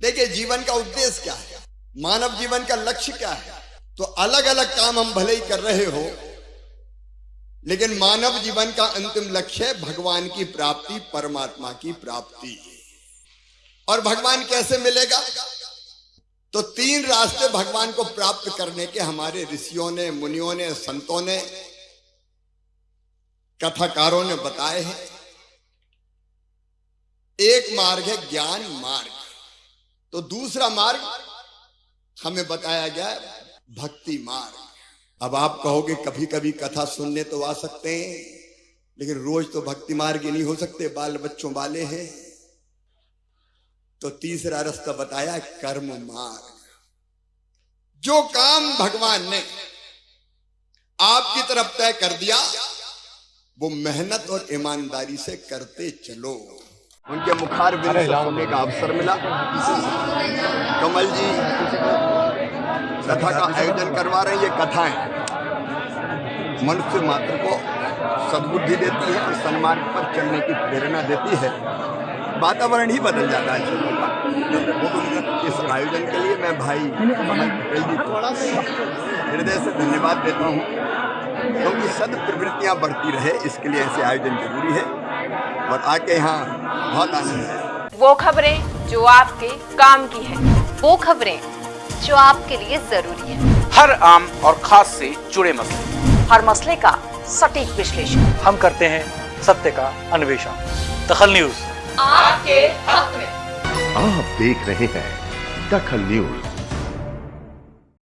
देखिए, जीवन का उद्देश्य क्या है? मानव जीवन का लक्ष्य क्या है? तो अलग अलग काम हम भले ही कर रहे हो, लेकिन मानव जीवन का अंतिम लक्ष्य है भगवान की प्राप्ति, परमात्मा की प्राप्ति। और भगवान कैसे मिलेगा? तो तीन रास्ते भगवान को प्राप्त करने के हमारे ऋषियों ने, मुनियों ने, संतों ने, कथाकारों ने बताए हैं। एक मार्ग है ज्ञान मार्ग। तो दूसरा मार्ग हमें बताया गया भक्ति मार्ग। अब आप कहोगे कभी कभी कथा सुनने तो आ सकते हैं, लेकिन रोज तो भक्ति मार्ग ही नहीं हो सकते, बाल बच्चों वाले हैं। तो तीसरा रास्ता बताया, कर्म मार्ग। जो काम भगवान ने आपकी तरफ़ तय कर दिया, वो मेहनत और ईमानदारी से करते चलो। उनके मुखार बिंद से सुनने का अवसर मिला। कमल जी कथा का आयोजन करवा रहे हैं ये कथाएँ। मनुष्य मात्र को सद्बुद्धि देती है और सन्मार्ग पर चलने की प्रेरणा देती है। वातावरण ही बदल जाता है चीज़ों का। इस आयोजन के लिए मैं भाई पटेल जी को हृदय से धन्यवाद देता हूँ। क्योंकि सद प्रवृत्तियाँ बढ़ती रहे इसके लिए ऐसे आयोजन ज़रूरी है। और आके यहाँ बहुत आनंद है। वो खबरें जो आपके काम की है वो खबरें जो आपके लिए ज़रूरी है। हर आम और खास से जुड़े मसले। हर मसले का सटीक विश्लेषण। हम करते हैं सत्य का अन्वेषण। दखल न्यूज़। आपके हक में। आप देख रहे हैं दखल न्यूज़।